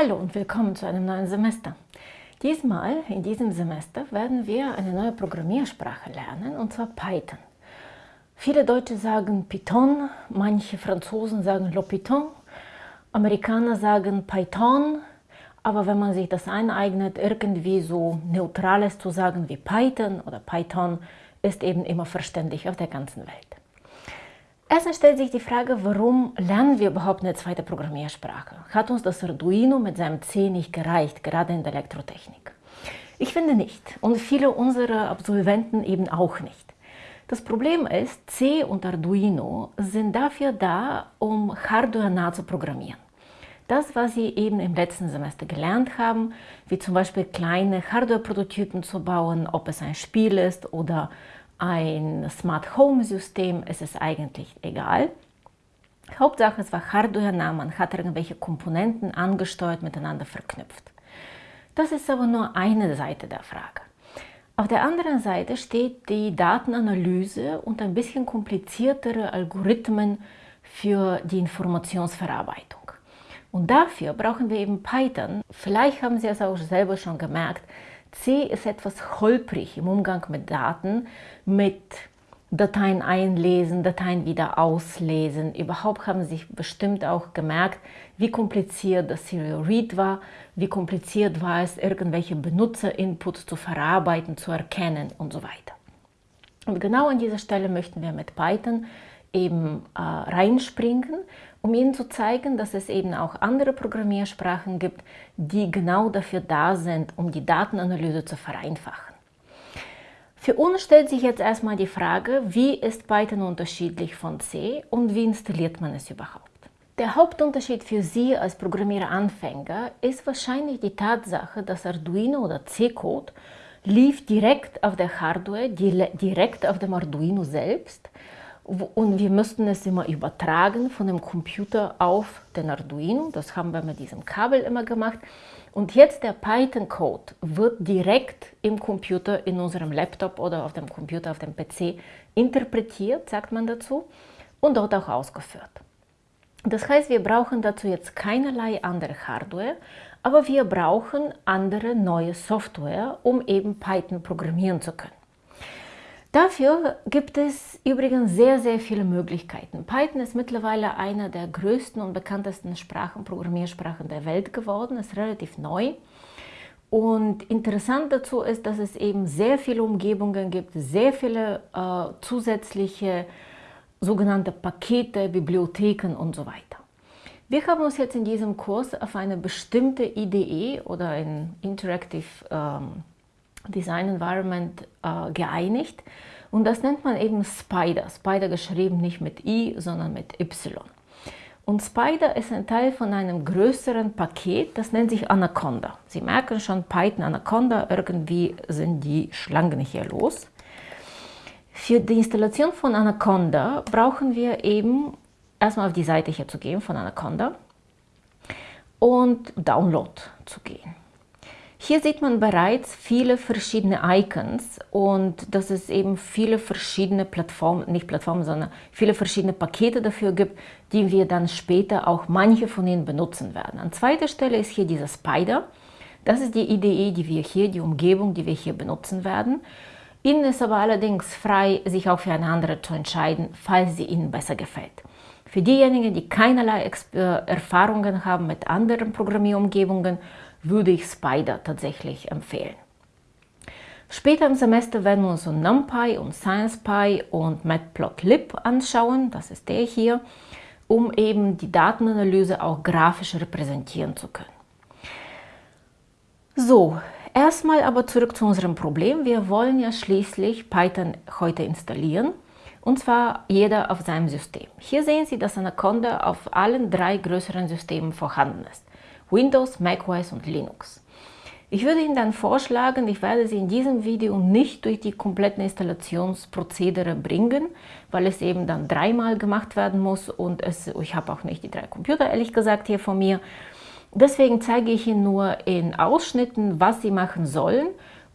Hallo und willkommen zu einem neuen Semester. Diesmal, in diesem Semester, werden wir eine neue Programmiersprache lernen, und zwar Python. Viele Deutsche sagen Python, manche Franzosen sagen Le Python, Amerikaner sagen Python, aber wenn man sich das eineignet, irgendwie so Neutrales zu sagen wie Python oder Python, ist eben immer verständlich auf der ganzen Welt. Erstens stellt sich die Frage, warum lernen wir überhaupt eine zweite Programmiersprache? Hat uns das Arduino mit seinem C nicht gereicht, gerade in der Elektrotechnik? Ich finde nicht und viele unserer Absolventen eben auch nicht. Das Problem ist, C und Arduino sind dafür da, um hardware-nah zu programmieren. Das, was Sie eben im letzten Semester gelernt haben, wie zum Beispiel kleine Hardware-Prototypen zu bauen, ob es ein Spiel ist oder ein Smart Home System, ist es eigentlich egal. Hauptsache es war hardware-nah, man hat irgendwelche Komponenten angesteuert, miteinander verknüpft. Das ist aber nur eine Seite der Frage. Auf der anderen Seite steht die Datenanalyse und ein bisschen kompliziertere Algorithmen für die Informationsverarbeitung. Und dafür brauchen wir eben Python. Vielleicht haben Sie es auch selber schon gemerkt, C ist etwas holprig im Umgang mit Daten, mit Dateien einlesen, Dateien wieder auslesen. Überhaupt haben Sie sich bestimmt auch gemerkt, wie kompliziert das Serial Read war, wie kompliziert war es, irgendwelche Benutzerinputs zu verarbeiten, zu erkennen und so weiter. Und genau an dieser Stelle möchten wir mit Python eben äh, reinspringen um Ihnen zu zeigen, dass es eben auch andere Programmiersprachen gibt, die genau dafür da sind, um die Datenanalyse zu vereinfachen. Für uns stellt sich jetzt erstmal die Frage, wie ist Python unterschiedlich von C und wie installiert man es überhaupt? Der Hauptunterschied für Sie als Programmiereranfänger ist wahrscheinlich die Tatsache, dass Arduino oder C-Code lief direkt auf der Hardware, direkt auf dem Arduino selbst und wir müssten es immer übertragen von dem Computer auf den Arduino. Das haben wir mit diesem Kabel immer gemacht. Und jetzt der Python-Code wird direkt im Computer, in unserem Laptop oder auf dem Computer, auf dem PC interpretiert, sagt man dazu, und dort auch ausgeführt. Das heißt, wir brauchen dazu jetzt keinerlei andere Hardware, aber wir brauchen andere neue Software, um eben Python programmieren zu können. Dafür gibt es übrigens sehr, sehr viele Möglichkeiten. Python ist mittlerweile einer der größten und bekanntesten Sprachen, Programmiersprachen der Welt geworden, ist relativ neu. Und interessant dazu ist, dass es eben sehr viele Umgebungen gibt, sehr viele äh, zusätzliche sogenannte Pakete, Bibliotheken und so weiter. Wir haben uns jetzt in diesem Kurs auf eine bestimmte IDE oder ein Interactive ähm, Design Environment äh, geeinigt und das nennt man eben Spider. Spider geschrieben nicht mit I, sondern mit Y. Und Spider ist ein Teil von einem größeren Paket, das nennt sich Anaconda. Sie merken schon, Python Anaconda, irgendwie sind die Schlangen hier los. Für die Installation von Anaconda brauchen wir eben erstmal auf die Seite hier zu gehen von Anaconda und Download zu gehen. Hier sieht man bereits viele verschiedene Icons und dass es eben viele verschiedene Plattformen, nicht Plattformen, sondern viele verschiedene Pakete dafür gibt, die wir dann später auch manche von ihnen benutzen werden. An zweiter Stelle ist hier dieser Spider. Das ist die IDE, die wir hier, die Umgebung, die wir hier benutzen werden. Ihnen ist aber allerdings frei, sich auch für eine andere zu entscheiden, falls sie Ihnen besser gefällt. Für diejenigen, die keinerlei äh, Erfahrungen haben mit anderen Programmierumgebungen, würde ich Spider tatsächlich empfehlen. Später im Semester werden wir uns NumPy und SciencePy und Matplotlib anschauen, das ist der hier, um eben die Datenanalyse auch grafisch repräsentieren zu können. So, erstmal aber zurück zu unserem Problem. Wir wollen ja schließlich Python heute installieren und zwar jeder auf seinem System. Hier sehen Sie, dass Anaconda auf allen drei größeren Systemen vorhanden ist. Windows, macOS und Linux. Ich würde Ihnen dann vorschlagen, ich werde Sie in diesem Video nicht durch die kompletten Installationsprozedere bringen, weil es eben dann dreimal gemacht werden muss und es, ich habe auch nicht die drei Computer, ehrlich gesagt, hier von mir. Deswegen zeige ich Ihnen nur in Ausschnitten, was Sie machen sollen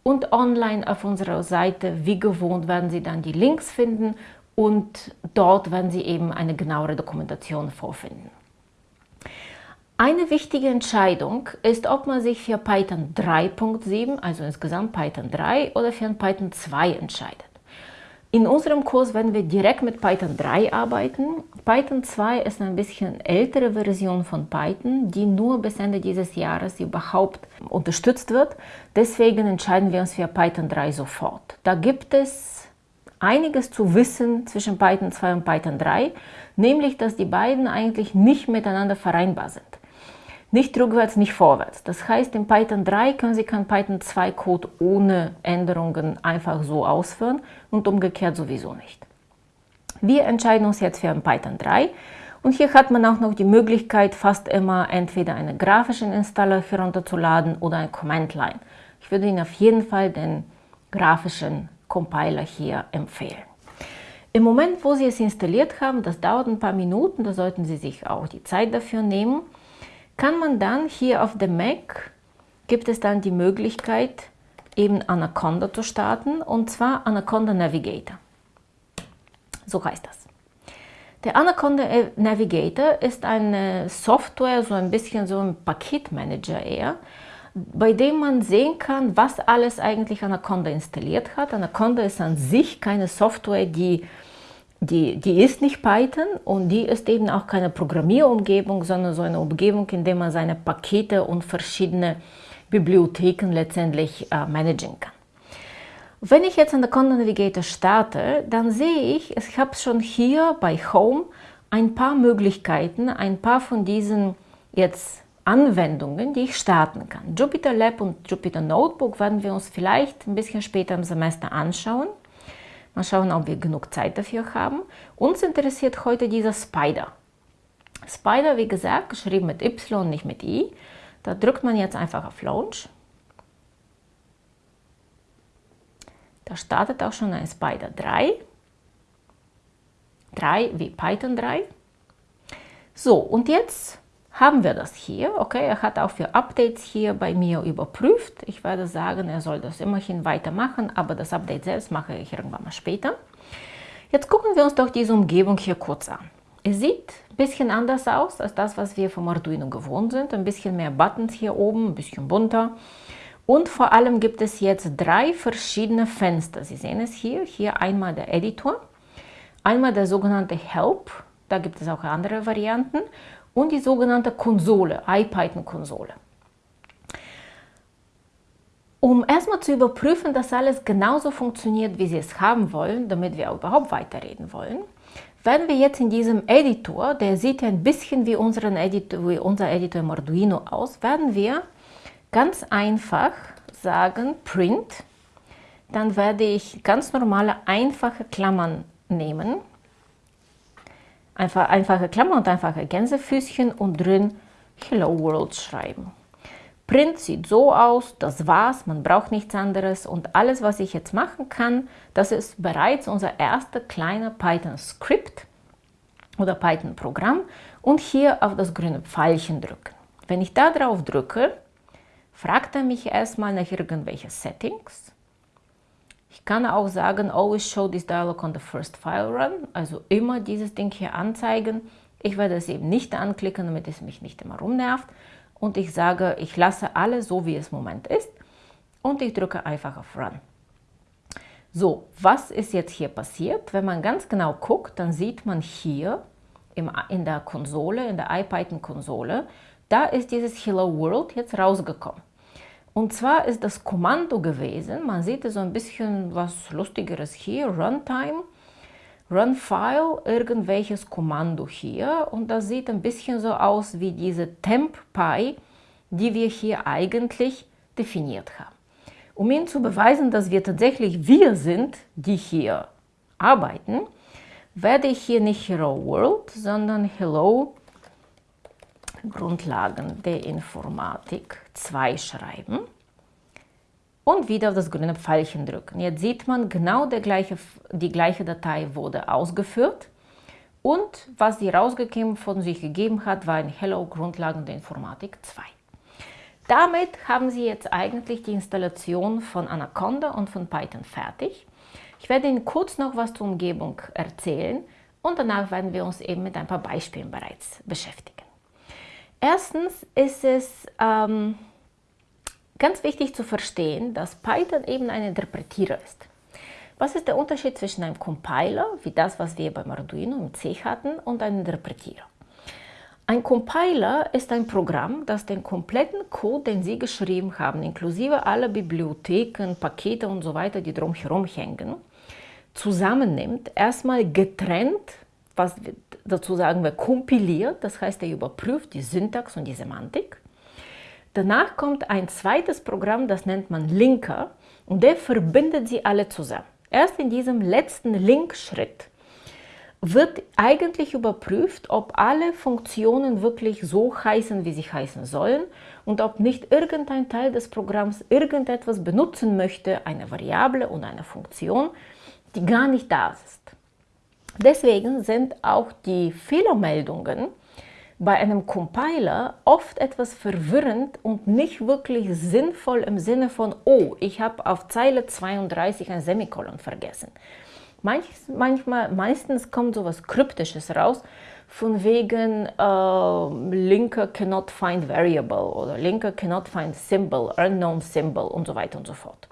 und online auf unserer Seite, wie gewohnt, werden Sie dann die Links finden und dort werden Sie eben eine genauere Dokumentation vorfinden. Eine wichtige Entscheidung ist, ob man sich für Python 3.7, also insgesamt Python 3 oder für Python 2 entscheidet. In unserem Kurs werden wir direkt mit Python 3 arbeiten. Python 2 ist eine bisschen ältere Version von Python, die nur bis Ende dieses Jahres überhaupt unterstützt wird. Deswegen entscheiden wir uns für Python 3 sofort. Da gibt es einiges zu wissen zwischen Python 2 und Python 3, nämlich dass die beiden eigentlich nicht miteinander vereinbar sind. Nicht rückwärts, nicht vorwärts. Das heißt, in Python 3 können Sie keinen Python 2 Code ohne Änderungen einfach so ausführen und umgekehrt sowieso nicht. Wir entscheiden uns jetzt für ein Python 3 und hier hat man auch noch die Möglichkeit, fast immer entweder einen grafischen Installer herunterzuladen oder ein Command Line. Ich würde Ihnen auf jeden Fall den grafischen Compiler hier empfehlen. Im Moment, wo Sie es installiert haben, das dauert ein paar Minuten, da sollten Sie sich auch die Zeit dafür nehmen, kann man dann hier auf dem Mac, gibt es dann die Möglichkeit, eben Anaconda zu starten, und zwar Anaconda Navigator. So heißt das. Der Anaconda Navigator ist eine Software, so ein bisschen so ein Paketmanager eher, bei dem man sehen kann, was alles eigentlich Anaconda installiert hat. Anaconda ist an sich keine Software, die die, die ist nicht Python und die ist eben auch keine Programmierumgebung, sondern so eine Umgebung, in der man seine Pakete und verschiedene Bibliotheken letztendlich äh, managen kann. Wenn ich jetzt an der Content Navigator starte, dann sehe ich, ich habe schon hier bei Home ein paar Möglichkeiten, ein paar von diesen jetzt Anwendungen, die ich starten kann. Jupyter Lab und Jupyter Notebook werden wir uns vielleicht ein bisschen später im Semester anschauen. Mal schauen, ob wir genug Zeit dafür haben. Uns interessiert heute dieser Spider. Spider, wie gesagt, geschrieben mit Y, nicht mit I. Da drückt man jetzt einfach auf Launch. Da startet auch schon ein Spider 3. 3 wie Python 3. So, und jetzt haben wir das hier. Okay, er hat auch für Updates hier bei mir überprüft. Ich werde sagen, er soll das immerhin weitermachen, aber das Update selbst mache ich irgendwann mal später. Jetzt gucken wir uns doch diese Umgebung hier kurz an. Es sieht ein bisschen anders aus als das, was wir vom Arduino gewohnt sind. Ein bisschen mehr Buttons hier oben, ein bisschen bunter. Und vor allem gibt es jetzt drei verschiedene Fenster. Sie sehen es hier. Hier einmal der Editor, einmal der sogenannte Help. Da gibt es auch andere Varianten und die sogenannte Konsole, IPython-Konsole. Um erstmal zu überprüfen, dass alles genauso funktioniert, wie Sie es haben wollen, damit wir überhaupt weiterreden wollen, werden wir jetzt in diesem Editor, der sieht ja ein bisschen wie, unseren Editor, wie unser Editor im Arduino aus, werden wir ganz einfach sagen Print. Dann werde ich ganz normale, einfache Klammern nehmen Einfach, einfache Klammer und einfache Gänsefüßchen und drin Hello World schreiben. Print sieht so aus, das war's, man braucht nichts anderes und alles, was ich jetzt machen kann, das ist bereits unser erster kleiner Python-Skript oder Python-Programm und hier auf das grüne Pfeilchen drücken. Wenn ich da drauf drücke, fragt er mich erstmal nach irgendwelchen Settings ich kann auch sagen, always show this dialog on the first file run, also immer dieses Ding hier anzeigen. Ich werde es eben nicht anklicken, damit es mich nicht immer rumnervt. Und ich sage, ich lasse alles so, wie es im Moment ist. Und ich drücke einfach auf Run. So, was ist jetzt hier passiert? Wenn man ganz genau guckt, dann sieht man hier im, in der Konsole, in der IPython-Konsole, da ist dieses Hello World jetzt rausgekommen. Und zwar ist das Kommando gewesen, man sieht so ein bisschen was Lustigeres hier, Runtime, Runfile, irgendwelches Kommando hier und das sieht ein bisschen so aus wie diese TempPy, die wir hier eigentlich definiert haben. Um Ihnen zu beweisen, dass wir tatsächlich wir sind, die hier arbeiten, werde ich hier nicht Hello World, sondern Hello Grundlagen der Informatik 2 schreiben und wieder auf das grüne Pfeilchen drücken. Jetzt sieht man, genau gleiche, die gleiche Datei wurde ausgeführt und was sie rausgegeben von sich gegeben hat, war ein Hello Grundlagen der Informatik 2. Damit haben Sie jetzt eigentlich die Installation von Anaconda und von Python fertig. Ich werde Ihnen kurz noch was zur Umgebung erzählen und danach werden wir uns eben mit ein paar Beispielen bereits beschäftigen. Erstens ist es ähm, ganz wichtig zu verstehen, dass Python eben ein Interpretierer ist. Was ist der Unterschied zwischen einem Compiler, wie das, was wir beim Arduino im C hatten, und einem Interpretierer? Ein Compiler ist ein Programm, das den kompletten Code, den Sie geschrieben haben, inklusive aller Bibliotheken, Pakete und so weiter, die drumherum hängen, zusammennimmt, erstmal getrennt, was dazu sagen wir kompiliert, das heißt, er überprüft die Syntax und die Semantik. Danach kommt ein zweites Programm, das nennt man Linker und der verbindet sie alle zusammen. Erst in diesem letzten Link-Schritt wird eigentlich überprüft, ob alle Funktionen wirklich so heißen, wie sie heißen sollen und ob nicht irgendein Teil des Programms irgendetwas benutzen möchte, eine Variable oder eine Funktion, die gar nicht da ist. Deswegen sind auch die Fehlermeldungen bei einem Compiler oft etwas verwirrend und nicht wirklich sinnvoll im Sinne von, oh, ich habe auf Zeile 32 ein Semikolon vergessen. Manch, manchmal, meistens kommt sowas Kryptisches raus, von wegen äh, Linker cannot find variable oder Linker cannot find symbol, unknown symbol und so weiter und so fort.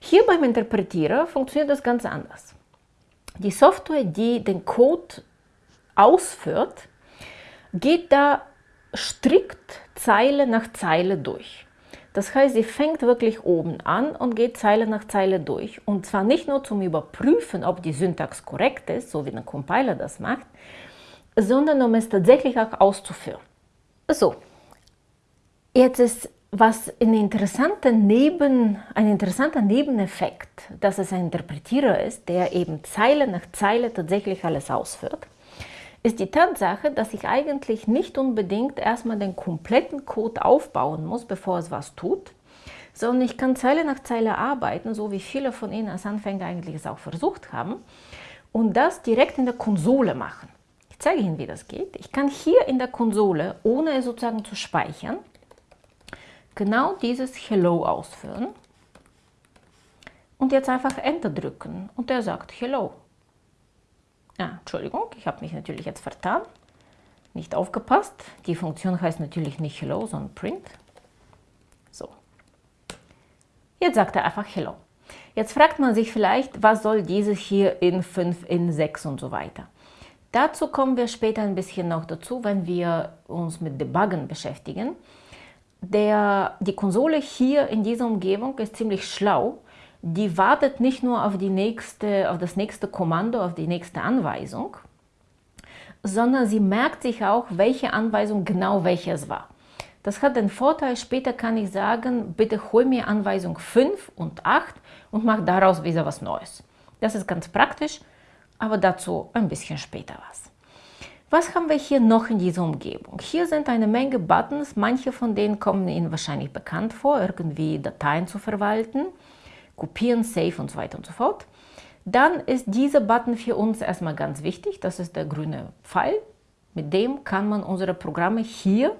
Hier beim Interpretierer funktioniert das ganz anders. Die Software, die den Code ausführt, geht da strikt Zeile nach Zeile durch. Das heißt, sie fängt wirklich oben an und geht Zeile nach Zeile durch. Und zwar nicht nur zum Überprüfen, ob die Syntax korrekt ist, so wie ein Compiler das macht, sondern um es tatsächlich auch auszuführen. So, jetzt ist was ein interessanter, Neben, ein interessanter Nebeneffekt, dass es ein Interpretierer ist, der eben Zeile nach Zeile tatsächlich alles ausführt ist die Tatsache, dass ich eigentlich nicht unbedingt erstmal den kompletten Code aufbauen muss, bevor es was tut, sondern ich kann Zeile nach Zeile arbeiten, so wie viele von Ihnen als Anfänger eigentlich es auch versucht haben, und das direkt in der Konsole machen. Ich zeige Ihnen, wie das geht. Ich kann hier in der Konsole, ohne es sozusagen zu speichern, genau dieses Hello ausführen und jetzt einfach Enter drücken und der sagt Hello. Ah, Entschuldigung, ich habe mich natürlich jetzt vertan. Nicht aufgepasst. Die Funktion heißt natürlich nicht Hello, sondern Print. So. Jetzt sagt er einfach Hello. Jetzt fragt man sich vielleicht, was soll dieses hier in 5, in 6 und so weiter. Dazu kommen wir später ein bisschen noch dazu, wenn wir uns mit Debuggen beschäftigen. Der, die Konsole hier in dieser Umgebung ist ziemlich schlau die wartet nicht nur auf, die nächste, auf das nächste Kommando, auf die nächste Anweisung, sondern sie merkt sich auch, welche Anweisung genau welches war. Das hat den Vorteil, später kann ich sagen, bitte hol mir Anweisung 5 und 8 und mach daraus wieder was Neues. Das ist ganz praktisch, aber dazu ein bisschen später was. Was haben wir hier noch in dieser Umgebung? Hier sind eine Menge Buttons, manche von denen kommen Ihnen wahrscheinlich bekannt vor, irgendwie Dateien zu verwalten kopieren, Save und so weiter und so fort. Dann ist dieser Button für uns erstmal ganz wichtig. Das ist der grüne Pfeil. Mit dem kann man unsere Programme hier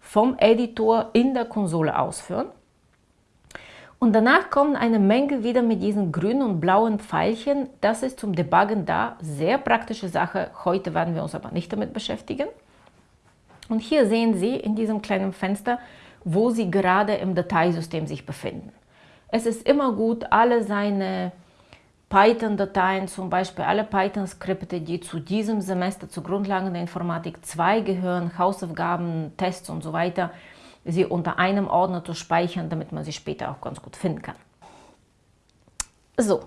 vom Editor in der Konsole ausführen. Und danach kommen eine Menge wieder mit diesen grünen und blauen Pfeilchen. Das ist zum Debuggen da. Sehr praktische Sache. Heute werden wir uns aber nicht damit beschäftigen. Und hier sehen Sie in diesem kleinen Fenster, wo Sie gerade im Dateisystem sich befinden. Es ist immer gut, alle seine Python-Dateien, zum Beispiel alle Python-Skripte, die zu diesem Semester zu Grundlagen der Informatik 2 gehören, Hausaufgaben, Tests und so weiter, sie unter einem Ordner zu speichern, damit man sie später auch ganz gut finden kann. So,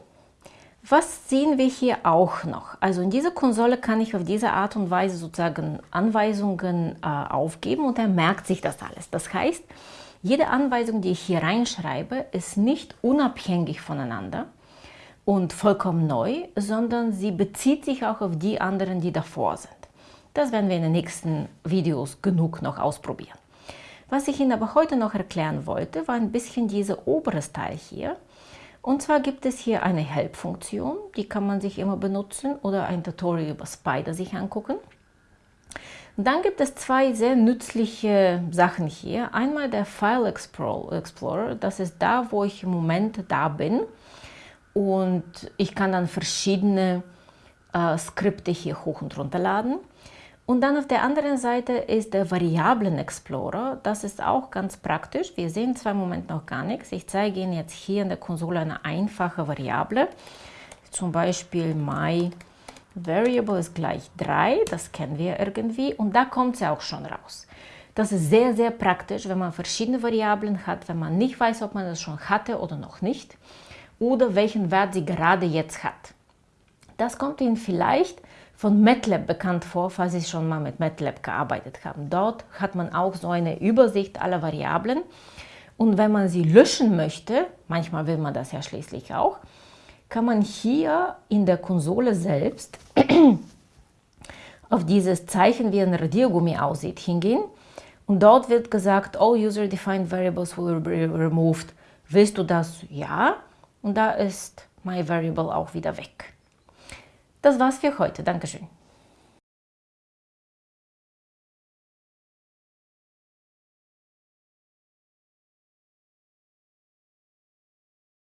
was sehen wir hier auch noch? Also in dieser Konsole kann ich auf diese Art und Weise sozusagen Anweisungen äh, aufgeben und er merkt sich das alles. Das heißt, jede Anweisung, die ich hier reinschreibe, ist nicht unabhängig voneinander und vollkommen neu, sondern sie bezieht sich auch auf die anderen, die davor sind. Das werden wir in den nächsten Videos genug noch ausprobieren. Was ich Ihnen aber heute noch erklären wollte, war ein bisschen dieses oberes Teil hier. Und zwar gibt es hier eine Help-Funktion, die kann man sich immer benutzen oder ein Tutorial über Spider sich angucken. Dann gibt es zwei sehr nützliche Sachen hier. Einmal der File Explorer, das ist da, wo ich im Moment da bin. Und ich kann dann verschiedene äh, Skripte hier hoch und runter laden. Und dann auf der anderen Seite ist der Variablen Explorer. Das ist auch ganz praktisch. Wir sehen zwar im Moment noch gar nichts. Ich zeige Ihnen jetzt hier in der Konsole eine einfache Variable. Zum Beispiel my variable ist gleich 3. Das kennen wir irgendwie. Und da kommt sie auch schon raus. Das ist sehr, sehr praktisch, wenn man verschiedene Variablen hat, wenn man nicht weiß, ob man das schon hatte oder noch nicht. Oder welchen Wert sie gerade jetzt hat. Das kommt Ihnen vielleicht von MATLAB bekannt vor, falls Sie schon mal mit MATLAB gearbeitet haben. Dort hat man auch so eine Übersicht aller Variablen. Und wenn man sie löschen möchte, manchmal will man das ja schließlich auch, kann man hier in der Konsole selbst auf dieses Zeichen, wie ein Radiergummi aussieht, hingehen. Und dort wird gesagt, all user-defined variables will be removed. Willst du das? Ja. Und da ist my variable auch wieder weg. Das war's für heute. Dankeschön.